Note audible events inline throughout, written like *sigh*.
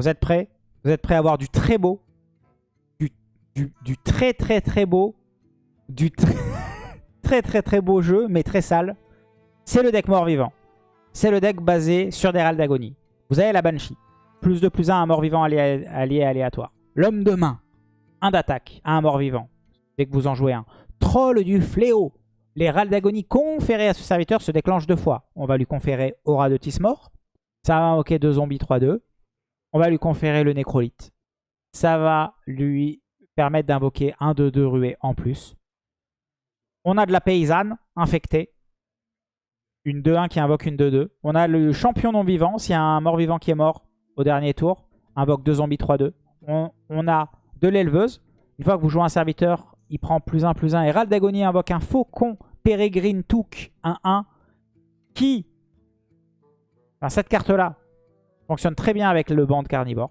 Vous êtes prêts? Vous êtes prêts à avoir du très beau, du, très très très beau, du très *laughs* très très très beau jeu, mais très sale. C'est le deck mort-vivant. C'est le deck basé sur des râles d'agonie. Vous avez la Banshee. Plus de plus 1 un mort-vivant allié, allié aléatoire. L'homme de main. Un d'attaque à un mort-vivant. Dès que vous en jouez un. Troll du fléau. Les râles d'agonie conférés à ce serviteur se déclenchent deux fois. On va lui conférer Aura de Tismor. Ça va invoquer deux zombies 3-2. On va lui conférer le Nécrolite. Ça va lui permettre d'invoquer un 2-2 ruée en plus. On a de la paysanne infectée. Une 2-1 qui invoque une 2-2. On a le champion non-vivant. S'il y a un mort-vivant qui est mort au dernier tour, invoque deux zombies 3-2. On, on, a de l'éleveuse. Une fois que vous jouez un serviteur, il prend plus 1, plus 1. Et d'agonie invoque un faucon Pérégrine Touk 1-1 qui, enfin, cette carte-là, fonctionne très bien avec le banc de carnivore.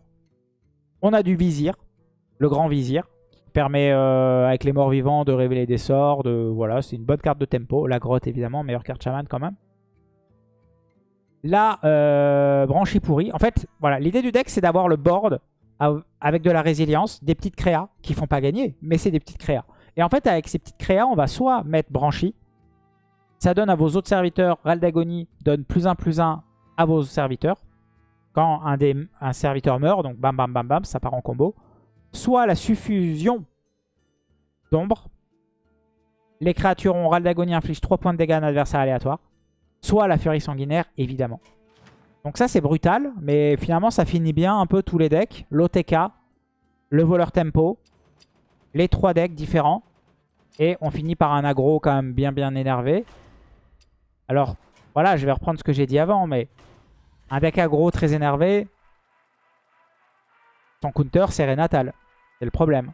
On a du vizir, le grand vizir, qui permet euh, avec les morts vivants de révéler des sorts. De, voilà, c'est une bonne carte de tempo. La grotte, évidemment, meilleure carte chaman quand même. La euh, branchie pourrie. En fait, voilà, l'idée du deck, c'est d'avoir le board avec de la résilience, des petites créas qui font pas gagner, mais c'est des petites créas. Et en fait, avec ces petites créas, on va soit mettre branchie. Ça donne à vos autres serviteurs, Raldagonie donne plus 1 plus 1 à vos serviteurs. Quand un, des, un serviteur meurt, donc bam bam bam bam, ça part en combo. Soit la suffusion d'ombre. Les créatures ont Raldagonie inflige 3 points de dégâts à un adversaire aléatoire. Soit la furie sanguinaire, évidemment. Donc ça, c'est brutal. Mais finalement, ça finit bien un peu tous les decks. L'OTK, le voleur tempo, les trois decks différents. Et on finit par un aggro quand même bien bien énervé. Alors, voilà, je vais reprendre ce que j'ai dit avant, mais un deck aggro très énervé, son counter, c'est Renatal. C'est le problème.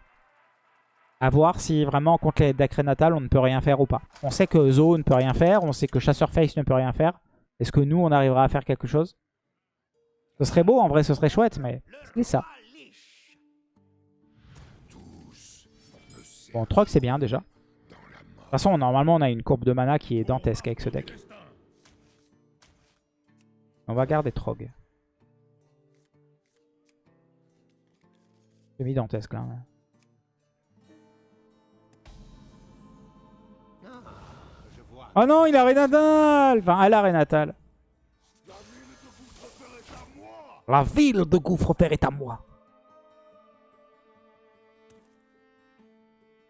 A voir si vraiment contre les decks Renatal, on ne peut rien faire ou pas. On sait que Zo ne peut rien faire, on sait que Chasseur Face ne peut rien faire. Est-ce que nous, on arrivera à faire quelque chose? Ce serait beau, en vrai, ce serait chouette, mais c'est ça. Bon, Trog, c'est bien, déjà. De toute façon, normalement, on a une courbe de mana qui est dantesque avec ce deck. On va garder Trog. J'ai mis dantesque, là. Oh non, il a Renatal Enfin, elle a Renatal. La ville de Gouffre-Père est à moi.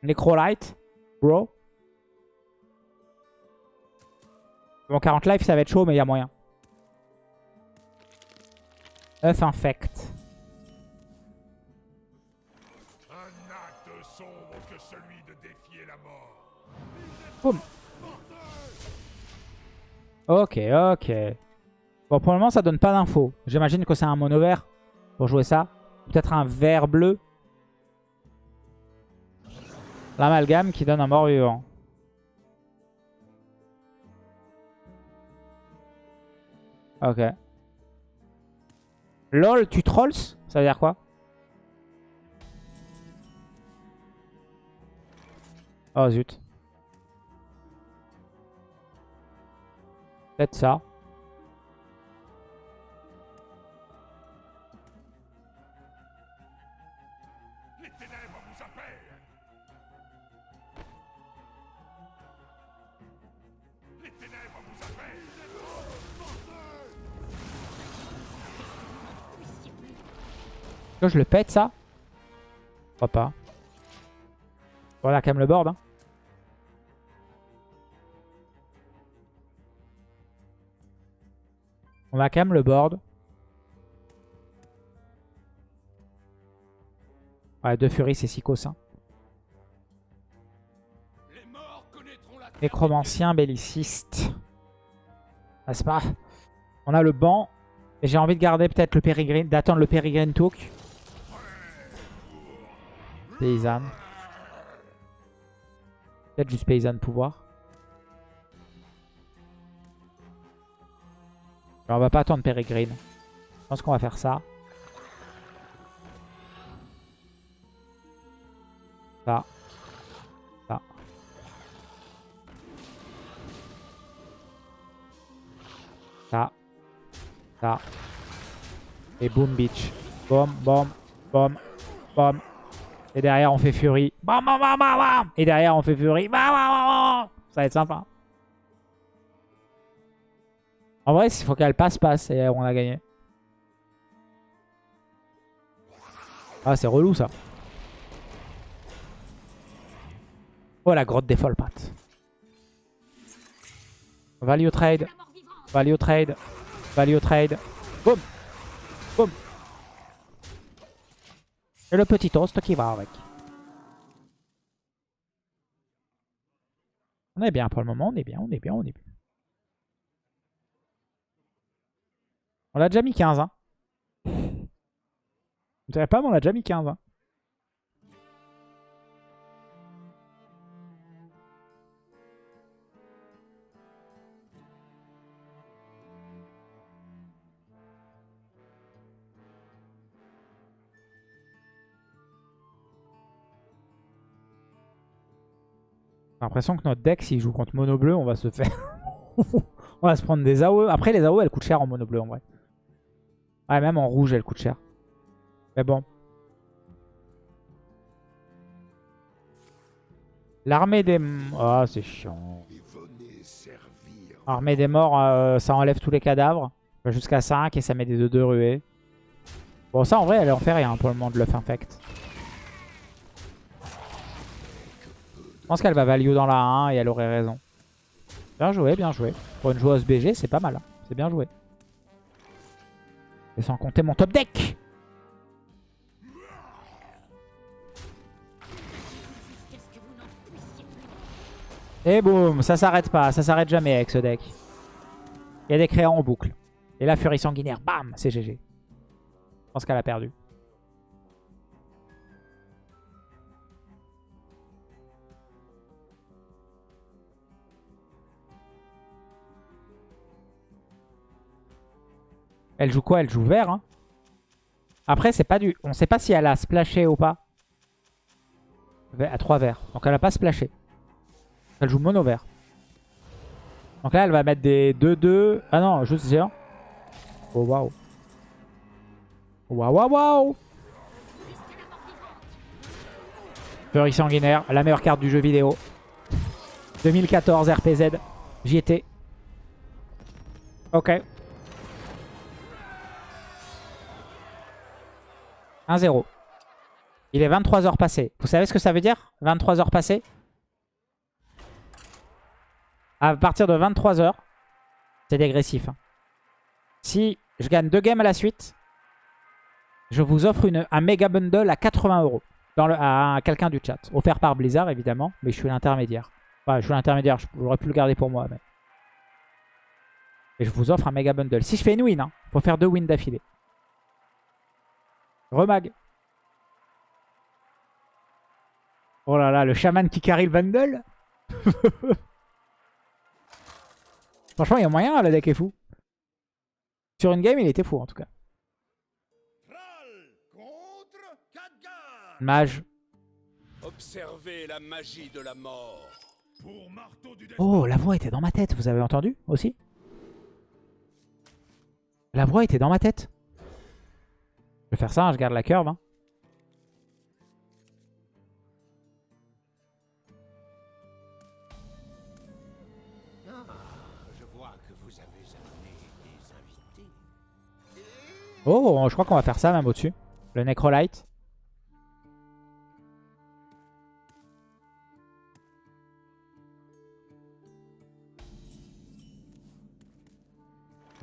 Necrolite, bro. Bon, 40 life, ça va être chaud, mais il y a moyen. Œuf infect. Un acte sombre que celui de défier la mort. Boum. Ok, ok. Bon, pour le moment, ça donne pas d'infos. J'imagine que c'est un mono vert pour jouer ça. Peut-être un vert bleu. L'amalgame qui donne un mort-vivant. Ok. LOL, tu trolls Ça veut dire quoi? Oh zut. Peut-être ça. Je le pète ça Je crois pas. Voilà quand même le board. Hein. On va quand même le board. Ouais, deux furies, c'est Sikos. Hein. Nécromancien, belliciste. C'est pas... On a le banc. Et j'ai envie de garder peut-être le Pérégrine, d'attendre le Pérégrine Took. Paysanne. Peut-être juste paysanne pouvoir. On va pas attendre Peregrine. Je pense qu'on va faire ça. Ça. Ça. Ça. Ça. Et boom bitch. Bom, bom, bom, bom. Et derrière, on fait Fury. Bam, bam, bam, bam. Et derrière, on fait Fury. Bam, bam, bam. Ça va être sympa. En vrai, il faut qu'elle passe, passe. Et on a gagné. Ah, c'est relou, ça. Oh, la grotte des folles pattes. Value trade. Value trade. Value trade. Boum. Boum. Et le petit toast qui va avec. On est bien pour le moment, on est bien, on est bien, on est bien. On l'a déjà mis 15, hein. Vous savez pas, mais on l'a déjà mis 15, hein. L'impression que notre deck, s'il joue contre mono bleu, on va se faire... *laughs* on va se prendre des AOE. Après, les AOE, elles coûtent cher en mono bleu, en vrai. Ouais, même en rouge, elles coûtent cher. Mais bon. L'armée des... Ah, c'est chiant. L'armée des morts, euh, ça enlève tous les cadavres. Jusqu'à 5 et ça met des 2-2 ruées. Bon, ça, en vrai, elle en fait rien pour le moment de l'œuf infect. Je pense qu'elle va value dans la 1 et elle aurait raison. Bien joué, bien joué. Pour une joueuse BG, c'est pas mal. Hein. C'est bien joué. Et sans compter mon top deck Et boum, ça s'arrête pas, ça s'arrête jamais avec ce deck. Il y a des créants en boucle. Et la furie sanguinaire, bam, c'est GG. Je pense qu'elle a perdu. Elle joue quoi? Elle joue vert. Hein. Après, c'est pas du. On sait pas si elle a splashé ou pas. À 3 verts. Donc elle a pas splashé. Elle joue mono vert. Donc là, elle va mettre des 2-2. Ah non, juste géant. Oh waouh. Waouh waouh waouh. Fury sanguinaire, la meilleure carte du jeu vidéo. 2014 RPZ. J'y étais. Ok. 1-0. Il est 23 heures passées. Vous savez ce que ça veut dire 23 heures passées? À partir de 23 heures, c'est dégressif. Hein. Si je gagne deux games à la suite, je vous offre un méga bundle à 80 euros à quelqu'un du chat. Offert par Blizzard, évidemment, mais je suis l'intermédiaire. Enfin, je suis l'intermédiaire, j'aurais pu le garder pour moi. Mais... Et je vous offre un méga bundle. Si je fais une win, il hein, faut faire deux wins d'affilée. Remag. Oh là là, le chaman qui carry le bundle. *laughs* Franchement, il y a moyen, le deck est fou. Sur une game, il était fou en tout cas. Mage. Observez la magie de la mort. Oh, la voix était dans ma tête, vous avez entendu aussi? La voix était dans ma tête. Vais faire ça, je garde la curve. Hein. Oh, je crois qu'on va faire ça même au-dessus. Le Necrolite.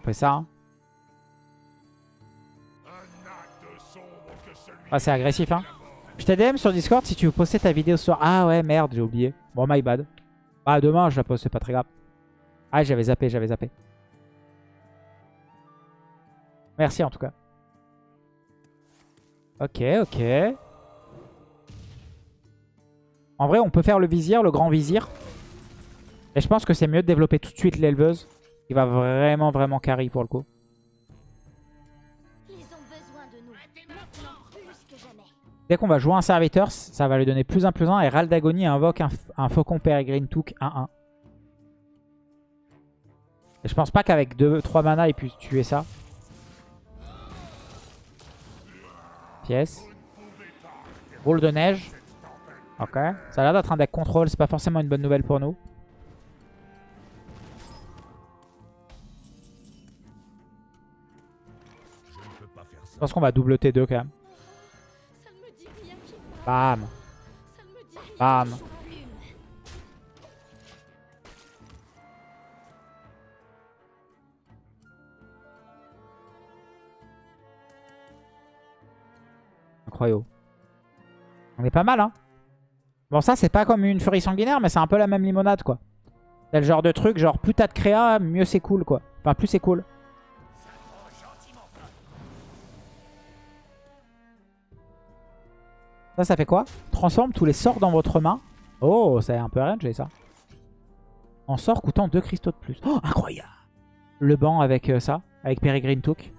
Fait ça. Hein. Ah, c'est agressif, hein. Je t'ai sur Discord si tu veux poster ta vidéo ce soir. Ah ouais, merde, j'ai oublié. Bon, my bad. Ah, demain, je la poste, c'est pas très grave. Ah, j'avais zappé, j'avais zappé. Merci en tout cas. Ok, ok. En vrai, on peut faire le vizir, le grand vizir. Et je pense que c'est mieux de développer tout de suite l'éleveuse. Qui va vraiment, vraiment carry pour le coup. Dès qu'on va jouer un serviteur, ça va lui donner plus 1 plus 1. Et Raldagoni invoque un, Faucon Peregrine Took 1-1. Et je pense pas qu'avec 3 mana il puisse tuer ça. Pièce. Boule de neige. Ok. Ça a l'air d'être un deck contrôle. C'est pas forcément une bonne nouvelle pour nous. Je pense qu'on va double T2 quand même. Bam. Bam. Incroyable. On est pas mal, hein. Bon, ça, c'est pas comme une furie sanguinaire, mais c'est un peu la même limonade, quoi. C'est le genre de truc, genre, plus t'as de créa, mieux c'est cool, quoi. Enfin, plus c'est cool. Ça, ça fait quoi Transforme tous les sorts dans votre main. Oh, c'est un peu RNG, ça. En sort coûtant 2 cristaux de plus. Oh, incroyable Le banc avec euh, ça, avec Peregrine Took.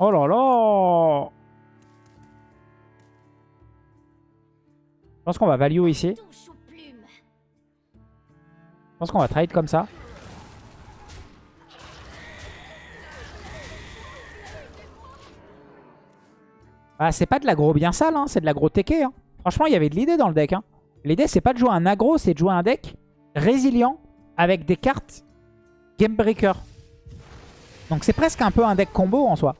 Oh là là Je pense qu'on va value ici. Pense qu'on va trade comme ça. Ah, c'est pas de l'aggro bien sale, hein, c'est de l'aggro teke. Hein. Franchement, il y avait de l'idée dans le deck. Hein. L'idée, c'est pas de jouer un aggro, c'est de jouer un deck résilient avec des cartes Game Breaker. Donc c'est presque un peu un deck combo en soi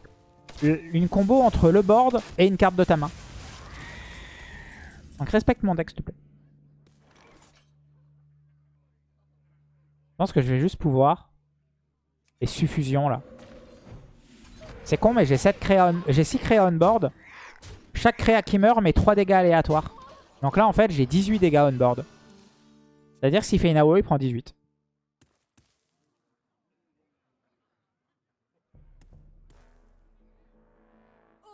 une combo entre le board et une carte de ta main. Donc respecte mon deck s'il te plaît. pense que je vais juste pouvoir... Et suffusion là. C'est con mais j'ai 6 créa on board. Chaque créa qui meurt met 3 dégâts aléatoires. Donc là en fait j'ai 18 dégâts on board. C'est-à-dire s'il fait une AOE il prend 18.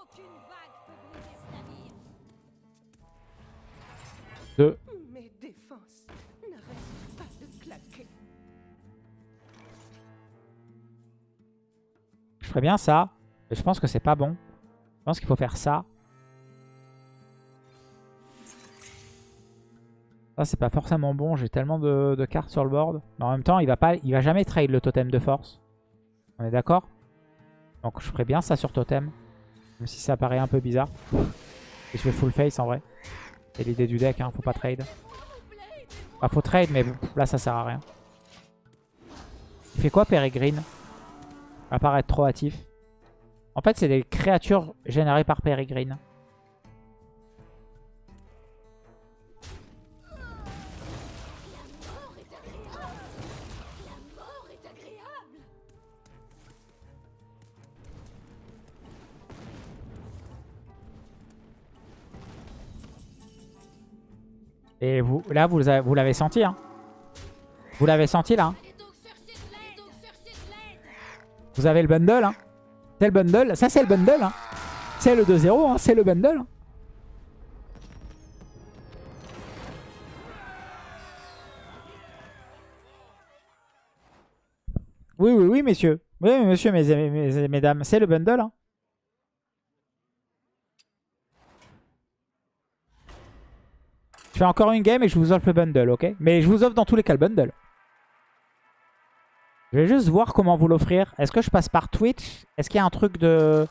Aucune 2, Bien ça. Mais je pense que c'est pas bon. Je pense qu'il faut faire ça. Ça, c'est pas forcément bon. J'ai tellement de, cartes sur le board. Mais en même temps, il va, pas, il va jamais trade le totem de force. On est d'accord? Donc, je ferais bien ça sur totem. Même si ça paraît un peu bizarre. Et je fais full face en vrai. C'est l'idée du deck, hein, faut pas trade. Bah faut trade, mais là ça sert à rien. Il fait quoi Peregrine? À part être trop hâtif. En fait, c'est des créatures générées par Peregrine. Et vous, là, vous, l'avez senti, hein. Vous l'avez senti, là. Hein. Vous avez le bundle, hein. C'est le bundle. Ça, c'est le bundle, hein. C'est le 2-0, hein. C'est le bundle. Oui, oui, oui, messieurs. Oui, monsieur, mes, mesdames. C'est le bundle, hein. Je fais encore une game et je vous offre le bundle, ok? Mais je vous offre dans tous les cas le bundle. Je vais juste voir comment vous l'offrir. Est-ce que je passe par Twitch? Est-ce qu'il y a un truc de,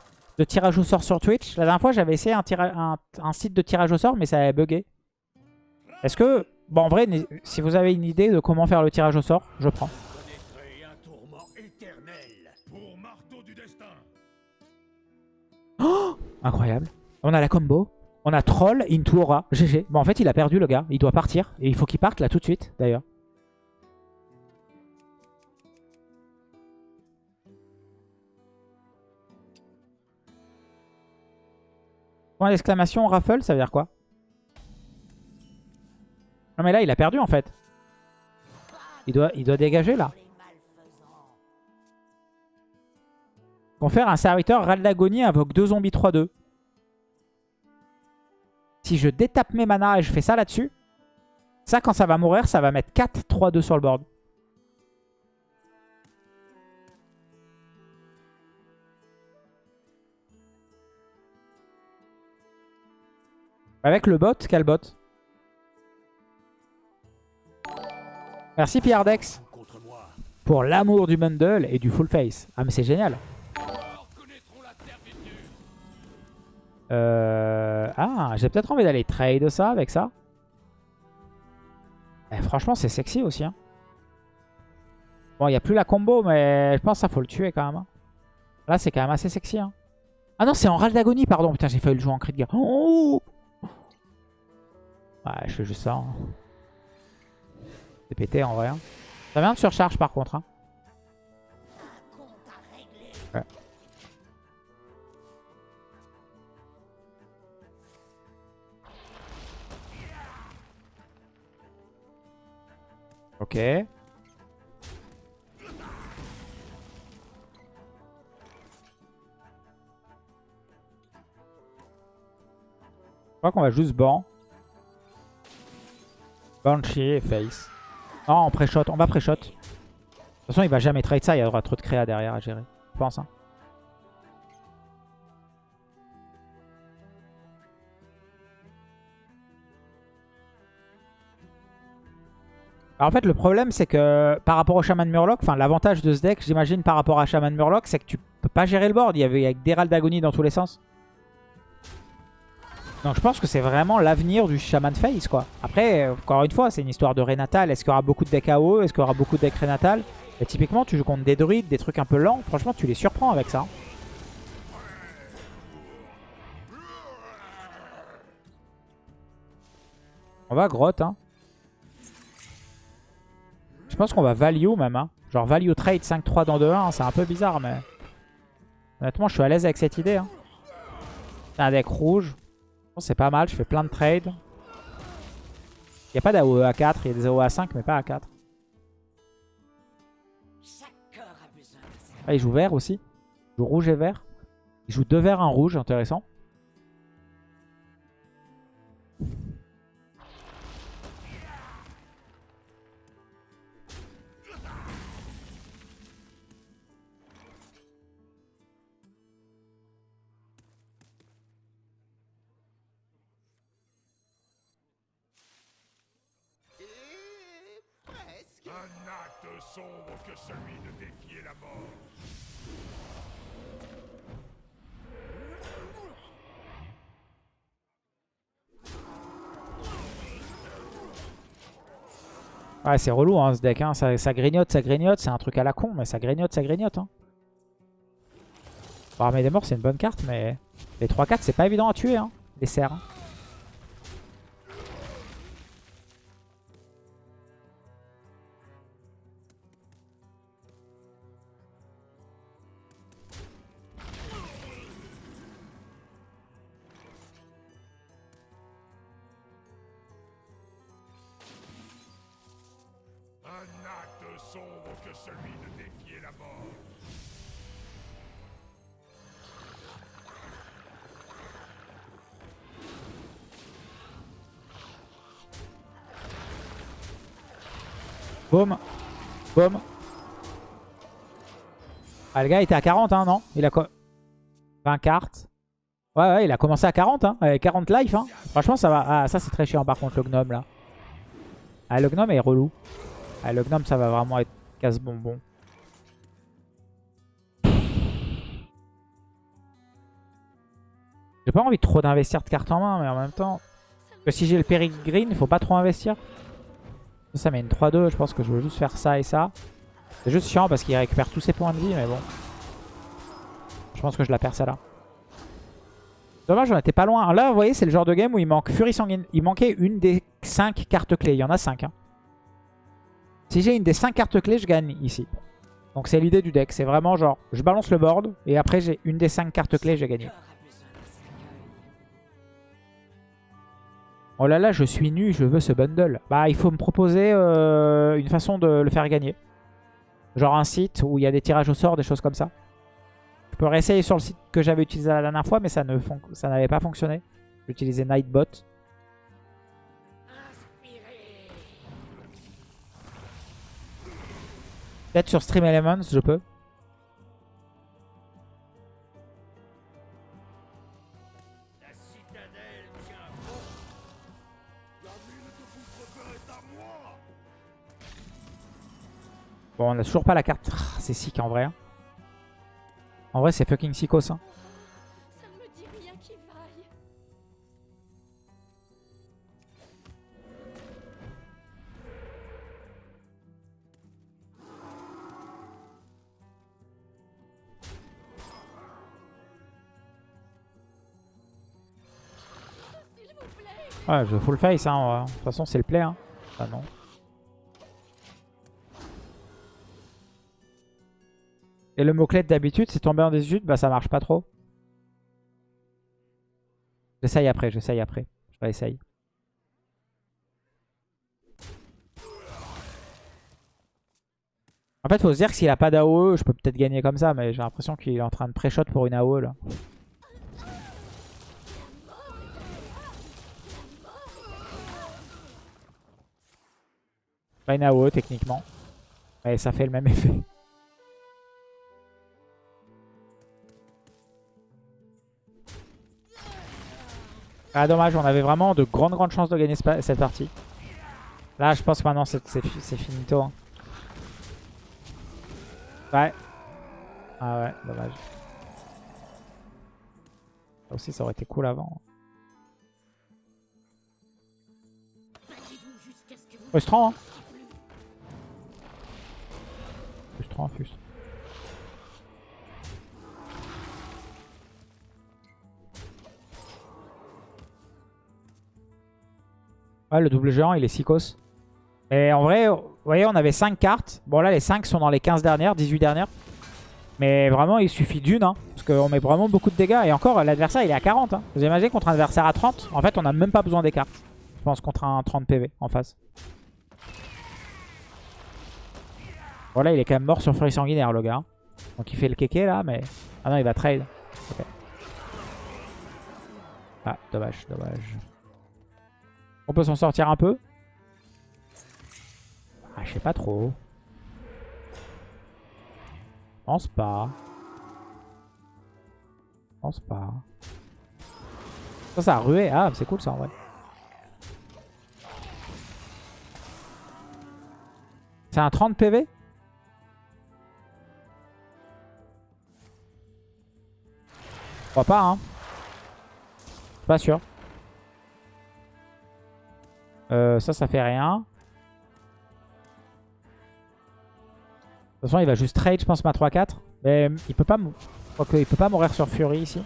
tirage au sort sur Twitch? La dernière fois, j'avais essayé un, site de tirage au sort, mais ça avait bugué. Est-ce que... Bon, en vrai, si vous avez une idée de comment faire le tirage au sort, je prends. Oh Incroyable. On a la combo. On a Troll into Aura. GG. Bon, en fait, il a perdu, le gars. Il doit partir. Et il faut qu'il parte là tout de suite, d'ailleurs. Point d'exclamation, raffle, ça veut dire quoi? Non mais là, il a perdu en fait. Il doit, dégager là. faire un serviteur Ral d'agonie invoque deux zombies 3-2. Si je détape mes mana et je fais ça là-dessus, ça, quand ça va mourir, ça va mettre 4, 3, 2 sur le board. Avec le bot, quel bot Merci Pierredex Contre moi. pour l'amour du bundle et du full face. Ah mais c'est génial. Euh... Ah, j'ai peut-être envie d'aller trade ça avec ça. Eh, franchement, c'est sexy aussi. Hein. Bon, il n'y a plus la combo, mais je pense que ça faut le tuer quand même. hein. Là, c'est quand même assez sexy. Hein. Ah non, c'est en râle d'agonie, pardon. Putain, j'ai failli le jouer en cri de guerre. Oh ouais, je fais juste ça. hein. C'est pété en vrai. hein. Ça vient de surcharge par contre. hein. Ouais. Ok. Je crois qu'on va juste ban. Banshee et Face. Non, on pré-shot. On va pré-shot. De toute façon, il va jamais trade ça. Il y aura trop de créa derrière à gérer. Je pense. hein. Alors en fait, le problème, c'est que par rapport au Shaman Murloc, enfin l'avantage de ce deck, j'imagine, par rapport à Shaman Murloc, c'est que tu peux pas gérer le board. Il y avait des râles d'agonie dans tous les sens. Donc je pense que c'est vraiment l'avenir du Shaman Face, quoi. Après, encore une fois, c'est une histoire de Renatal. Est-ce qu'il y aura beaucoup de decks AOE Est-ce qu'il y aura beaucoup de decks Renatal? Et typiquement, tu joues contre des druides, des trucs un peu lents. Franchement, tu les surprends avec ça. On va grotte, hein. Je pense qu'on va value même. Hein. Genre value trade 5-3 dans 2-1. hein, C'est un peu bizarre, mais... Honnêtement, je suis à l'aise avec cette idée. Hein. C'est un deck rouge. Bon, C'est pas mal, je fais plein de trades. Il n'y a pas d'AOE à 4, il y a des AOE à 5, mais pas à 4. Ah, il joue vert aussi. Il joue rouge et vert. Il joue deux verts, un rouge, intéressant. Ouais, c'est relou hein, ce deck. Hein. Ça, ça grignote, ça grignote. C'est un truc à la con, mais ça grignote, ça grignote. Hein. Armée des morts, c'est une bonne carte, mais les 3-4, c'est pas évident à tuer. Hein, les serres. hein. Boum. Boum. Ah, le gars était à 40, hein, non? Il a quoi? 20 cartes. Ouais, ouais, il a commencé à 40, hein, avec 40 life. Hein. Franchement, ça va. Ah, ça, c'est très chiant, par contre, le gnome, là. Ah, le gnome est relou. Ah, le gnome, ça va vraiment être casse-bonbon. J'ai pas envie trop d'investir de cartes en main, mais en même temps... Que si j'ai le Peregrine, il faut pas trop investir. Ça met une 3-2, je pense que je veux juste faire ça et ça. C'est juste chiant parce qu'il récupère tous ses points de vie, mais bon. Je pense que je la perds celle-là. Dommage, on était pas loin. Là, vous voyez, c'est le genre de game où il manque Furie Sanguine. Il manquait une des 5 cartes clés. Il y en a 5. Si j'ai une des 5 cartes clés, je gagne ici. Donc c'est l'idée du deck. C'est vraiment genre, je balance le board et après j'ai une des 5 cartes clés, j'ai gagné. Oh là là, je suis nu, je veux ce bundle. Bah, il faut me proposer euh, une façon de le faire gagner. Genre un site où il y a des tirages au sort, des choses comme ça. Je peux réessayer sur le site que j'avais utilisé la dernière fois, mais ça n'avait pas fonctionné. J'ai utilisé Nightbot. Peut-être sur Stream Elements, je peux. Bon, on a toujours pas la carte. Ah, c'est sick en vrai. hein. En vrai, c'est fucking sickos. Hein. Ça ne me dit rien qui vaille. S'il vous plaît. Ouais, je full face. Hein. De toute façon, c'est le play. Hein. Ah non. Et le mot-clé d'habitude, c'est tomber en désuétude. Bah, ça marche pas trop. J'essaye après, j'essaye après. Je vais essayer. En fait, faut se dire que s'il a pas d'AOE, je peux peut-être gagner comme ça, mais j'ai l'impression qu'il est en train de pré-shot pour une AOE là. Pas une AOE techniquement. Mais ça fait le même effet. Ah dommage, on avait vraiment de grandes grandes chances de gagner cette partie. Là je pense que maintenant c'est c'est fi- c'est finito. hein. Ouais. Ah ouais, dommage. Ça aussi ça aurait été cool avant. Frustrant hein Frustrant, frustrant. Ouais, le double géant, il est psychos. Et en vrai, vous voyez, on avait 5 cartes. Bon, là, les 5 sont dans les 15 dernières, 18 dernières. Mais vraiment, il suffit d'une. Hein, parce qu'on met vraiment beaucoup de dégâts. Et encore, l'adversaire, il est à 40. Hein. Vous imaginez contre un adversaire à 30 En fait, on n'a même pas besoin des cartes. Je pense contre un 30 PV en face. Bon, là, il est quand même mort sur Furie Sanguinaire, le gars. Donc, il fait le kéké, là, mais... Ah non, il va trade. Ah, dommage, dommage. On peut s'en sortir un peu Ah, je sais pas trop. Je pense pas. Je pense pas. Ça, ça a rué. Ah, c'est cool ça en vrai. C'est un 30 PV Je crois pas, hein. Pas sûr. Euh, ça, ça fait rien. De toute façon, il va juste trade, je pense, ma 3-4. Mais il peut pas... il peut pas mourir sur Fury ici.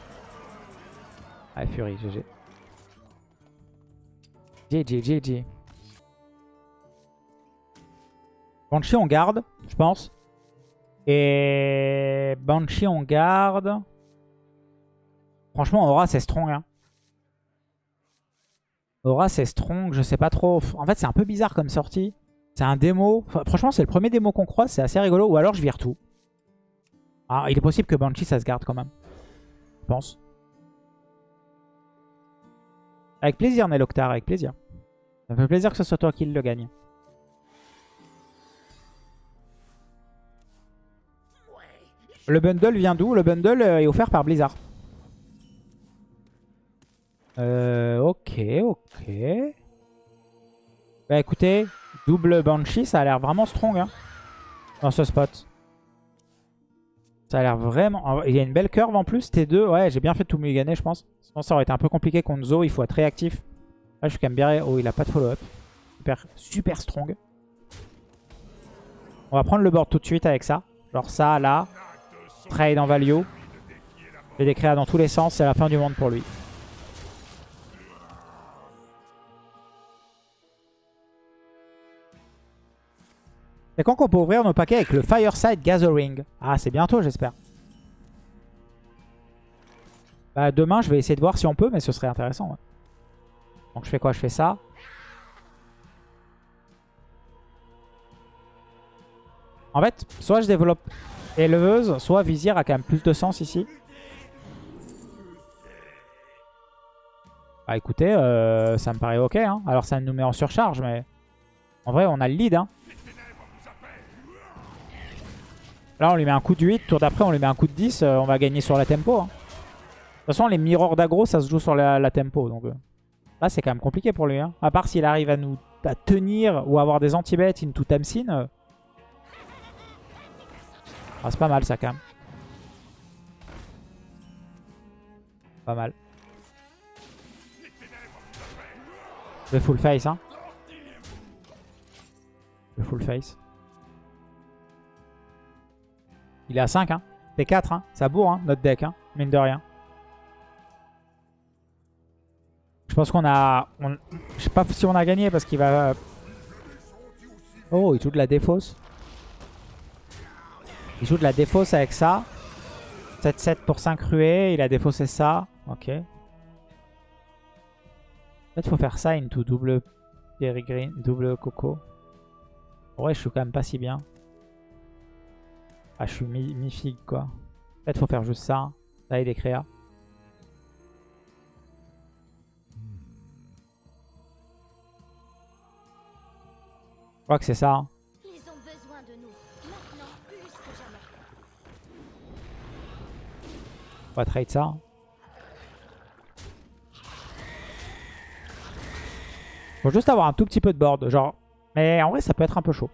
Ah, Fury, GG. GG, GG. Banshee, on garde, je pense. Et Banshee, on garde. Franchement, Aura, c'est strong. Hein. Aura, c'est strong, je sais pas trop. En fait, c'est un peu bizarre comme sortie. C'est un démo. Franchement, c'est le premier démo qu'on croise, c'est assez rigolo. Ou alors, je vire tout. Ah, il est possible que Banshee, ça se garde quand même. Je pense. Avec plaisir, Neloctar, avec plaisir. Ça me fait plaisir que ce soit toi qui le gagne. Le bundle vient d'où? Le bundle euh, est offert par Blizzard. Euh, ok, ok. Bah écoutez, double Banshee, ça a l'air vraiment strong hein, dans ce spot. Ça a l'air vraiment... Il y a une belle curve en plus, T2. Ouais, j'ai bien fait de tout mulliganer, je pense. Sinon, ça aurait été un peu compliqué contre Zo. Il faut être réactif. Là, je suis quand même bien... Oh, il a pas de follow-up. Super, super strong. On va prendre le board tout de suite avec ça. Genre ça, là. Trade en value. Je vais décrire dans tous les sens. C'est la fin du monde pour lui. C'est quand qu'on peut ouvrir nos paquets avec le Fireside Gathering Ah, c'est bientôt, j'espère. Bah, demain, je vais essayer de voir si on peut, mais ce serait intéressant. ouais. Donc, je fais quoi? Je fais ça. En fait, soit je développe éleveuse, soit Vizir a quand même plus de sens ici. Bah écoutez, euh, ça me paraît ok. Hein. Alors ça nous met en surcharge, mais en vrai on a le lead. Hein. Là on lui met un coup de 8, tour d'après on lui met un coup de 10, euh, on va gagner sur la tempo. hein. De toute façon les mirrors d'aggro ça se joue sur la, tempo. Donc euh, là c'est quand même compliqué pour lui. Hein. À part s'il arrive à nous à tenir ou avoir des anti-bêtes into Tamsin. euh, Ah, c'est pas mal ça quand même. Pas mal. Vais full face hein. Vais full face. Il est à 5 hein. T4 hein. Ça bourre hein, notre deck hein. Mine de rien. Je pense qu'on a... Je sais pas si on a gagné parce qu'il va... Oh, il joue de la défausse. Il joue de la défausse avec ça. 7-7 pour 5 ruées. Il a défaussé ça. Ok. Peut-être faut faire ça into double Berry Green, double Coco. Ouais, je suis quand même pas si bien. Ah, je suis mi-figue quoi. Peut-être faut faire juste ça. Ça et des créas. Je crois que c'est ça. hein. Ils ont besoin de nous, maintenant plus que jamais. On va trade ça. Faut juste avoir un tout petit peu de board, genre. Mais en vrai, ça peut être un peu chaud.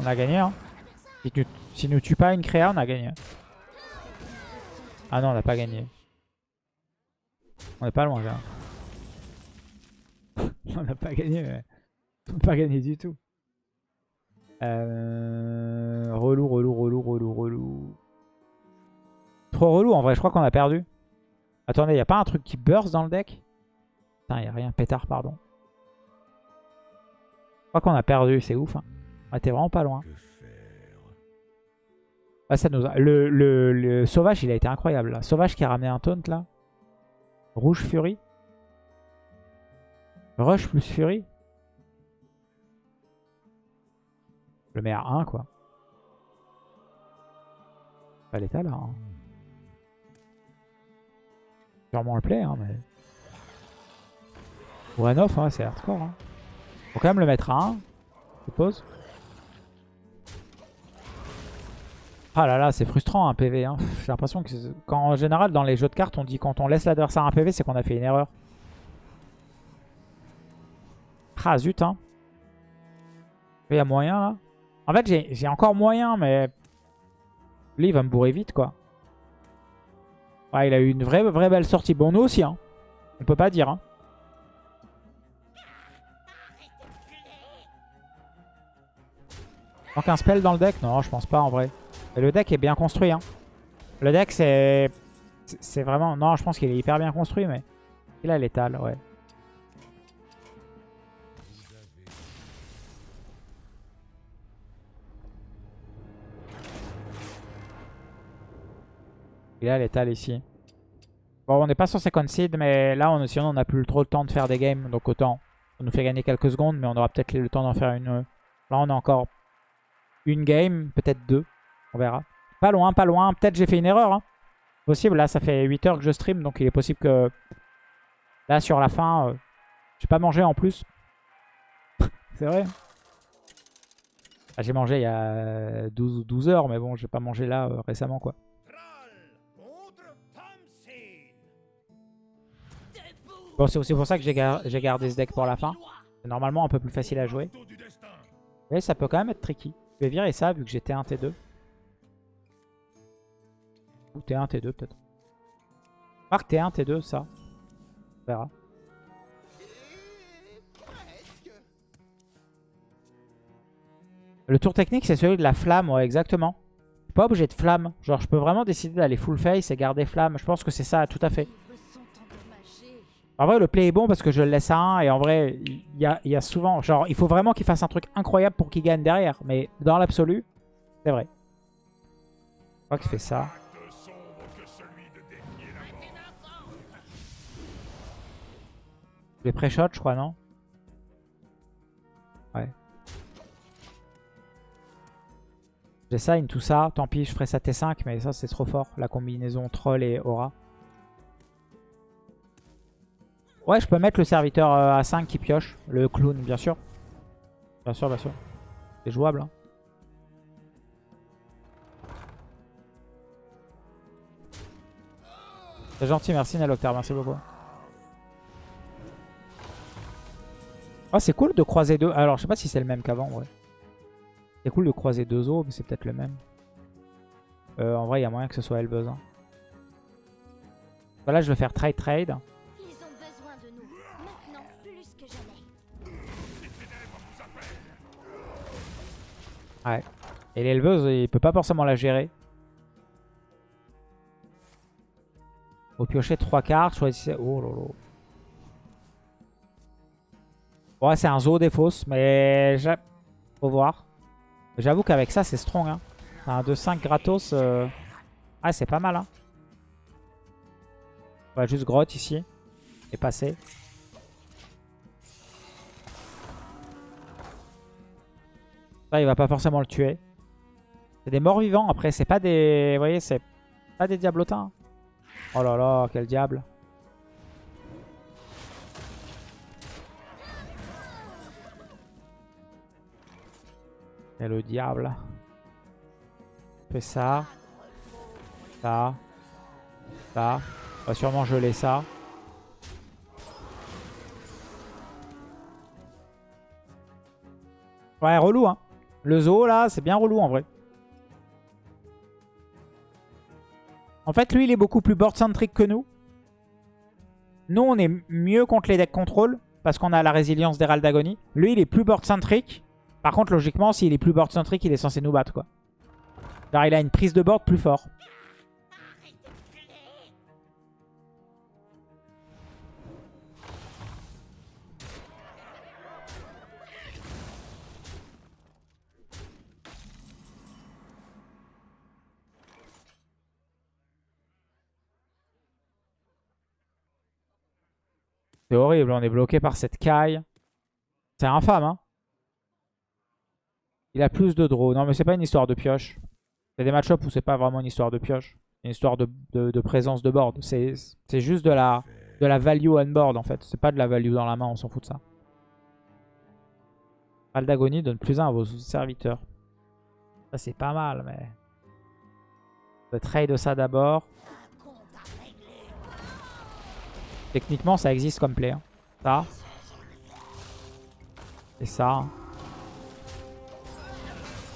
On a gagné, hein. Si, tu, si nous tue pas une créa, on a gagné. Ah non, on n'a pas gagné. On est pas loin, là. *laughs* on n'a pas gagné, mais... On n'a pas gagné du tout. Euh... Relou, relou, relou, relou, relou. Trop relou, en vrai, je crois qu'on a perdu. Attendez, y a pas un truc qui burst dans le deck? Putain, y a rien. Pétard, pardon. Je crois qu'on a perdu, c'est ouf. Hein. On était vraiment pas loin. Ah, ça nous a... le, le, le sauvage, il a été incroyable. Là. Sauvage qui a ramené un taunt, là. Rouge Fury. Rush plus Fury. Je le mets à 1, quoi. Pas l'état, là. Hein. Sûrement le play, hein, mais... Pour un off, hein, c'est hardcore. Hein. Faut quand même le mettre à 1, je suppose. Ah là là, c'est frustrant un PV. Hein. J'ai l'impression que en général dans les jeux de cartes on dit quand on laisse l'adversaire un PV c'est qu'on a fait une erreur. Ah zut hein. Il y a moyen là. En fait j'ai encore moyen mais lui il va me bourrer vite quoi. Ouais il a eu une vraie, vraie belle sortie. Bon nous aussi hein. On peut pas dire hein. Manque un spell dans le deck? Non je pense pas en vrai. Le deck est bien construit. Hein. Le deck, c'est... C'est vraiment... Non, je pense qu'il est hyper bien construit, mais... Il a l'étal, ouais. Il a l'étal ici. Bon, on n'est pas sur ses concede, mais là, on, sinon, on n'a plus trop le temps de faire des games. Donc autant, ça nous fait gagner quelques secondes, mais on aura peut-être le temps d'en faire une... Là, on a encore une game, peut-être deux. On verra. Pas loin, pas loin. Peut-être j'ai fait une erreur. Hein. Possible. Là, ça fait 8 heures que je stream. Donc, il est possible que... Là, sur la fin... Euh... J'ai pas mangé en plus. *laughs* C'est vrai. Ah, j'ai mangé il y a 12, 12 heures. Mais bon, j'ai pas mangé là euh, récemment, quoi. Bon, c'est aussi pour ça que j'ai gar gardé ce deck pour la fin. C'est normalement un peu plus facile à jouer. Mais ça peut quand même être tricky. Je vais virer ça vu que j'ai T1, T2. Ou T1, T2 peut-être. Marque T1, T2, ça. On verra. Le tour technique, c'est celui de la flamme, ouais, exactement. Je suis pas obligé de flamme. Genre, je peux vraiment décider d'aller full face et garder flamme. Je pense que c'est ça, tout à fait. En vrai, le play est bon parce que je le laisse à 1. Et en vrai, il y a, y a, souvent... Genre, il faut vraiment qu'il fasse un truc incroyable pour qu'il gagne derrière. Mais dans l'absolu, c'est vrai. Je crois qu'il fait ça. Les pré-shots, je crois, non Ouais. J'ai tout ça. Tant pis, je ferai ça T5, mais ça, c'est trop fort. La combinaison troll et aura. Ouais, je peux mettre le serviteur à 5 qui pioche. Le clown, bien sûr. Bien sûr, bien sûr. C'est jouable. Hein. C'est gentil, merci Naloctar, merci beaucoup. Oh, c'est cool de croiser deux. Alors, je sais pas si c'est le même qu'avant, ouais. C'est cool de croiser deux os, mais c'est peut-être le même. Euh, en vrai, il y a moyen que ce soit Elbuzz. Hein. Voilà, je vais faire trade trade. Ils ont besoin de nous, maintenant plus que jamais. Ouais. Et l'éleveuse, il peut pas forcément la gérer. Au piocher 3 cartes, choisissez... Oh là. Ouais, c'est un zoo des fausses, mais... Faut voir. J'avoue qu'avec ça, c'est strong. Hein. Un 2-5 gratos. Euh... Ah, c'est pas mal. Hein. On va juste grotte ici. Et passer. Ça, il va pas forcément le tuer. C'est des morts vivants. Après, c'est pas des... Vous voyez, c'est pas des diablotins. Oh là là, quel diable. Et le diable. On fait ça. Ça. Ça. On va sûrement geler ça. Ouais, relou, hein. Le zoo, là, c'est bien relou, en vrai. En fait, lui, il est beaucoup plus board-centric que nous. Nous, on est mieux contre les decks contrôle parce qu'on a la résilience d'Herald d'Agonie. Lui, il est plus board-centric. Par contre, logiquement, s'il est plus board-centric, il est censé nous battre, quoi. Alors, il a une prise de board plus fort. C'est horrible, on est bloqué par cette caille. C'est infâme, hein. Il a plus de draw. Non, mais c'est pas une histoire de pioche. C'est des match-ups où c'est pas vraiment une histoire de pioche. Une histoire de, présence de board. C'est juste de la, value on board, en fait. C'est pas de la value dans la main, on s'en fout de ça. Aldagonie donne plus 1 à vos serviteurs. Ça, c'est pas mal, mais... Va trade ça d'abord. Techniquement, ça existe comme play. Hein. Ça. Et ça. Hein.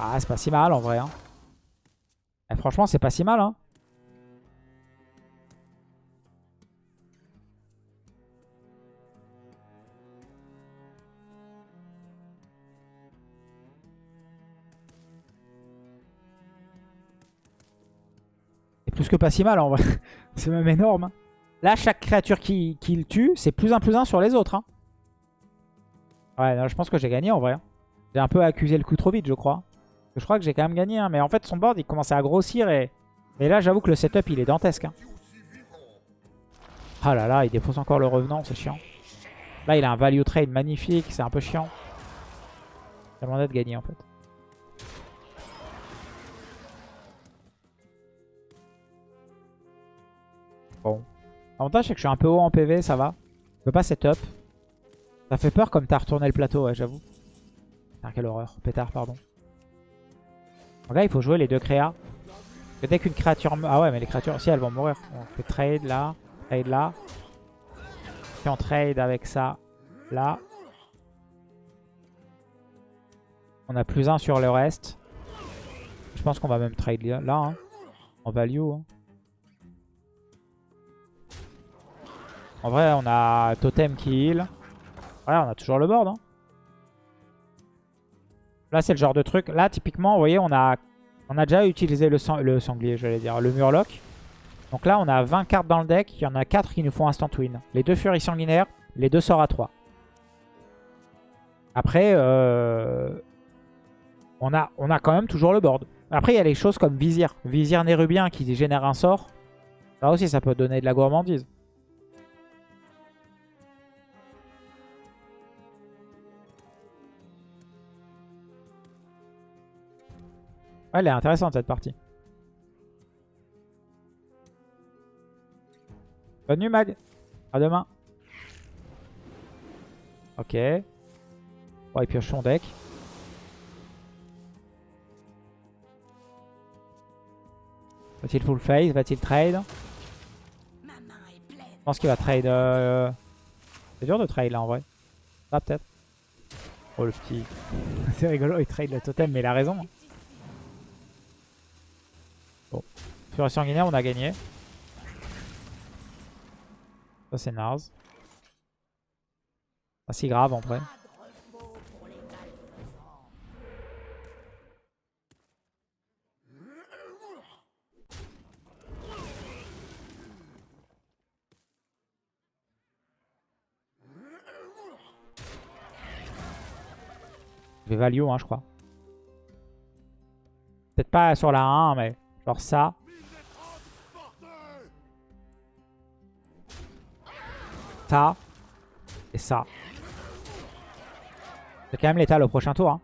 Ah, c'est pas si mal en vrai. Hein. Eh, franchement, c'est pas si mal. Hein. C'est plus que pas si mal en vrai. *laughs* c'est même énorme. Hein. Là, chaque créature qui, le tue, c'est plus un plus un sur les autres. Hein. Ouais, je pense que j'ai gagné en vrai. J'ai un peu accusé le coup trop vite, je crois. Je crois que j'ai quand même gagné. Hein. Mais en fait, son board, il commençait à grossir. Et, et là, j'avoue que le setup, il est dantesque. Ah là là, il défausse encore le revenant, c'est chiant. Là, il a un value trade magnifique, c'est un peu chiant. J'ai demandé de gagner en fait. Bon. L'avantage, c'est que je suis un peu haut en PV, ça va. Je peux pas setup. Ça fait peur comme t'as retourné le plateau, j'avoue. quelle horreur. Pétard, pardon. Donc là, il faut jouer les deux créas. dès qu'une créature... Ah ouais, mais les créatures, si, elles vont mourir. On fait trade là, trade là. Puis on trade avec ça, là. On a plus un sur le reste. Je pense qu'on va même trade là, hein. en value. Hein. En vrai, on a Totem qui heal. Ouais, on a toujours le board. Hein. Là, c'est le genre de truc. Là, typiquement, vous voyez, on a, déjà utilisé le, sang, le sanglier, j'allais dire, le murloc. Donc là, on a 20 cartes dans le deck. Il y en a 4 qui nous font instant win. Les deux furies sanguinaires, les deux sorts à 3. Après, euh, on, a, on a quand même toujours le board. Après, il y a les choses comme Vizir. Vizir Nérubien qui génère un sort. Ça aussi, ça peut donner de la gourmandise. Elle est intéressante cette partie. Bonne nuit Mag. À demain. Ok. Bon, il pioche son deck. Va-t-il full face Va-t-il trade? Je pense qu'il va trade... euh, C'est dur de trade là en vrai. Ah peut-être. Oh le petit... *laughs* C'est rigolo, il trade le totem mais il a raison. Bon. Furie sanguinaire, on a gagné. Ça c'est naze. Pas si grave en vrai. Je hein, je crois. Peut-être pas sur la 1, mais genre ça. Ça. Et ça. C'est quand même l'étal au prochain tour. Hein.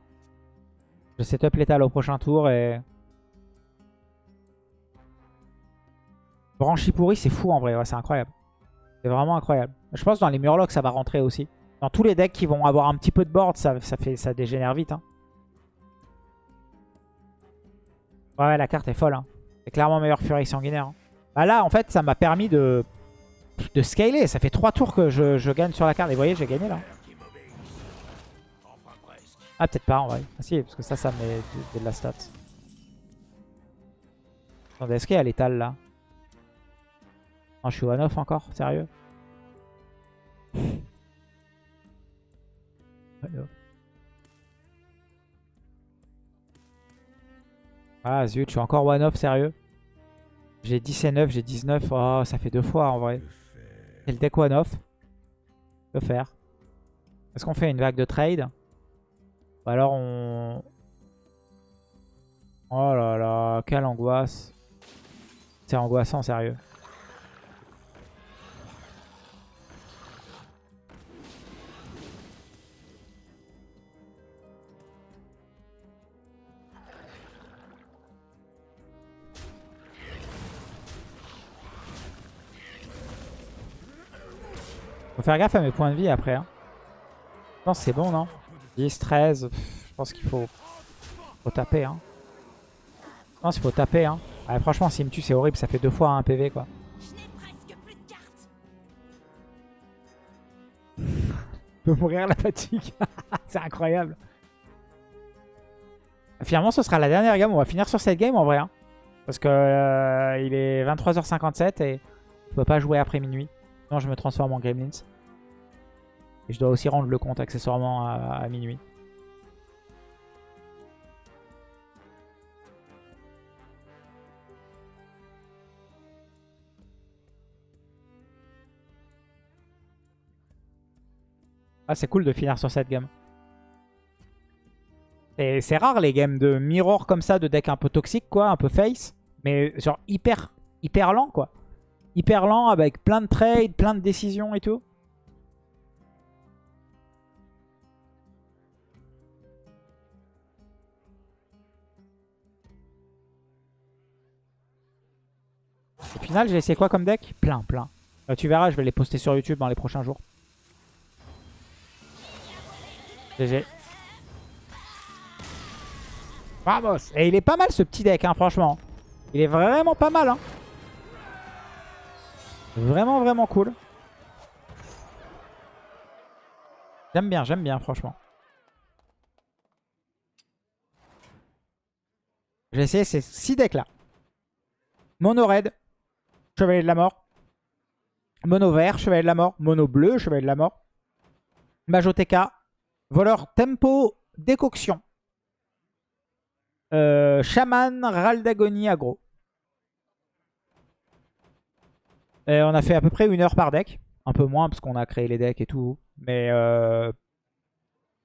Je setup l'étal au prochain tour et... Branchi pourri, c'est fou en vrai. C'est incroyable. C'est vraiment incroyable. Je pense que dans les Murlocs, ça va rentrer aussi. Dans tous les decks qui vont avoir un petit peu de board, ça, fait, dégénère vite. Hein. Ouais, la carte est folle. Hein. C'est clairement meilleur Fury sanguinaire. hein. Bah là, en fait, ça m'a permis de, de scaler. Ça fait 3 tours que je, je gagne sur la carte. Et vous voyez, j'ai gagné là. Ah, peut-être pas en vrai. Ah si, parce que ça, ça met de, la stat. Attendez, est-ce qu'il y a l'étal là? Non, je suis one off encore, sérieux? Ah zut, je suis encore one off, sérieux? J'ai 10 et 9, j'ai 19. Oh, ça fait deux fois en vrai. C'est le deck one off. Que faire? Est-ce qu'on fait une vague de trade? Ou alors on... Oh là là, quelle angoisse. C'est angoissant, sérieux. Faire gaffe à mes points de vie après. hein. Je pense c'est bon, non? 10, 13. pff, Je pense qu'il faut... faut taper. Hein. Je pense qu'il faut taper. Hein. Franchement, s'il me tue, c'est horrible. Ça fait deux fois un PV, quoi. *laughs* Peut mourir la fatigue. *laughs* c'est incroyable. Finalement, ce sera la dernière game. On va finir sur cette game en vrai. hein. Parce que euh, il est 23h57 et je peux pas jouer après minuit. Sinon, je me transforme en Gremlins. Et je dois aussi rendre le compte accessoirement à, minuit. Ah, c'est cool de finir sur cette game. Et c'est rare les games de mirror comme ça, de deck un peu toxique, quoi, un peu face. Mais genre hyper, hyper lent, quoi. Hyper lent avec plein de trades, plein de décisions et tout. Au final, j'ai essayé quoi comme deck Plein, plein. Euh, tu verras, je vais les poster sur YouTube dans les prochains jours. GG. Vamos Et il est pas mal ce petit deck, hein, franchement. Il est vraiment pas mal. Hein. Vraiment, vraiment cool. J'aime bien, j'aime bien, franchement. J'ai essayé ces 6 decks là. Mono red, chevalier de la mort. Mono vert, chevalier de la mort. Mono bleu, chevalier de la mort. Majoteka, voleur tempo, décoction. Euh, Shaman, Ral d'agonie, aggro. Et on a fait à peu près une heure par deck. Un peu moins parce qu'on a créé les decks et tout. Mais euh,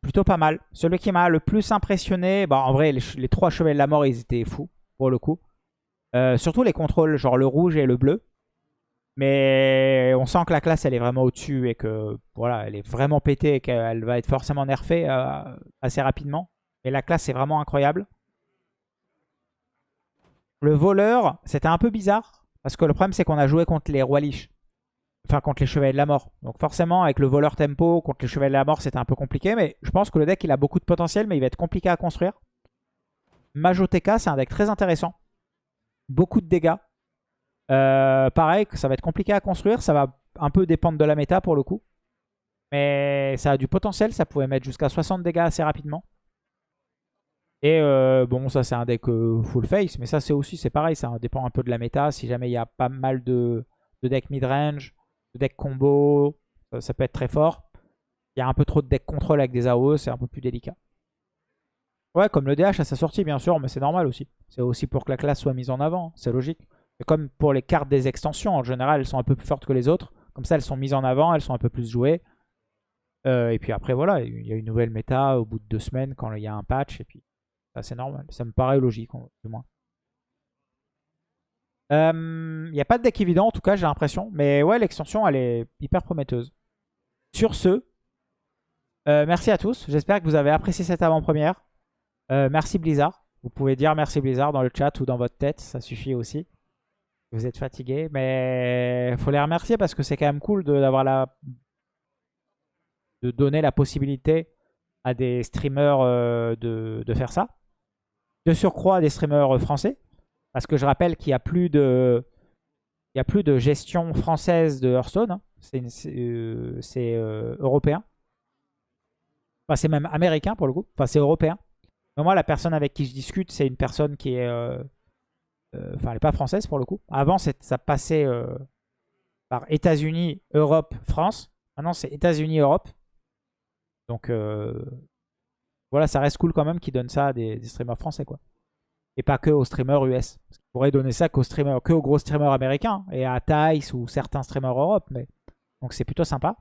plutôt pas mal. Celui qui m'a le plus impressionné, bah, en vrai, les trois chevaliers de la mort, ils étaient fous pour le coup. Euh, surtout les contrôles, genre le rouge et le bleu. Mais on sent que la classe, elle est vraiment au-dessus et que voilà, elle est vraiment pétée et qu'elle va être forcément nerfée euh, assez rapidement. Mais la classe est vraiment incroyable. Le voleur, c'était un peu bizarre. Parce que le problème, c'est qu'on a joué contre les rois liches. Enfin, contre les chevaliers de la mort. Donc forcément, avec le voleur tempo, contre les chevaliers de la mort, c'était un peu compliqué. Mais je pense que le deck, il a beaucoup de potentiel, mais il va être compliqué à construire. Majoteka, c'est un deck très intéressant. Beaucoup de dégâts. Euh, pareil, ça va être compliqué à construire. Ça va un peu dépendre de la méta pour le coup. Mais ça a du potentiel, ça pouvait mettre jusqu'à 60 dégâts assez rapidement. Et euh, bon, ça c'est un deck euh, full face, mais ça c'est aussi, c'est pareil, ça dépend un peu de la méta. Si jamais il y a pas mal de, de decks mid-range, de decks combo, ça, peut être très fort. Il y a un peu trop de decks contrôle avec des AOE, c'est un peu plus délicat. Ouais, comme le DH à sa sortie, bien sûr, mais c'est normal aussi. C'est aussi pour que la classe soit mise en avant, c'est logique. Et comme pour les cartes des extensions, en général, elles sont un peu plus fortes que les autres. Comme ça, elles sont mises en avant, elles sont un peu plus jouées. Euh, et puis après, voilà, il y a une nouvelle méta au bout de deux semaines quand il y a un patch. Et puis, ça, c'est normal. Ça me paraît logique, du moins. Euh, Il n'y a pas de deck évident, en tout cas, j'ai l'impression. Mais ouais, l'extension, elle est hyper prometteuse. Sur ce, euh, merci à tous. J'espère que vous avez apprécié cette avant-première. Euh, merci Blizzard. Vous pouvez dire merci Blizzard dans le chat ou dans votre tête, ça suffit aussi. Vous êtes fatigué, mais faut les remercier parce que c'est quand même cool d'avoir la de donner la possibilité à des streamers euh, de, faire ça. De surcroît, des streamers français, parce que je rappelle qu'il n'y a plus de y a plus de gestion française de Hearthstone. Hein. C'est euh, européen. Enfin, c'est même américain pour le coup. Enfin, c'est européen. Mais moi, la personne avec qui je discute, c'est une personne qui est... Euh, euh, enfin, elle n'est pas française pour le coup. Avant, ça passait euh, par États-Unis, Europe, France. Maintenant, c'est États-Unis, Europe. Donc, voilà, ça reste cool quand même qu'ils donnent ça à des, streamers français, quoi. Et pas que aux streamers US. Parce qu'ils pourraient donner ça qu'aux streamers, que aux gros streamers américains. Et à Thais ou certains streamers Europe. Mais... Donc, c'est plutôt sympa.